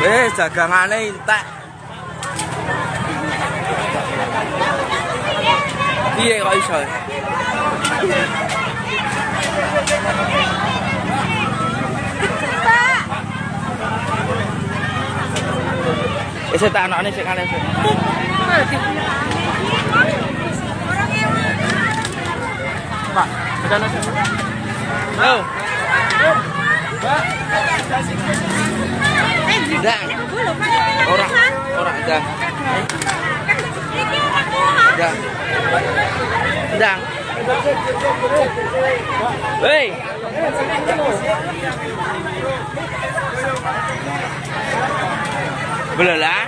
Eh, dagangane entek. Piye kok iso? Wis tak anakne sik sik. Pak, bedane sik. Yo. Ndang. dạ. Dạ. Dạ. Ê. Vừa lá.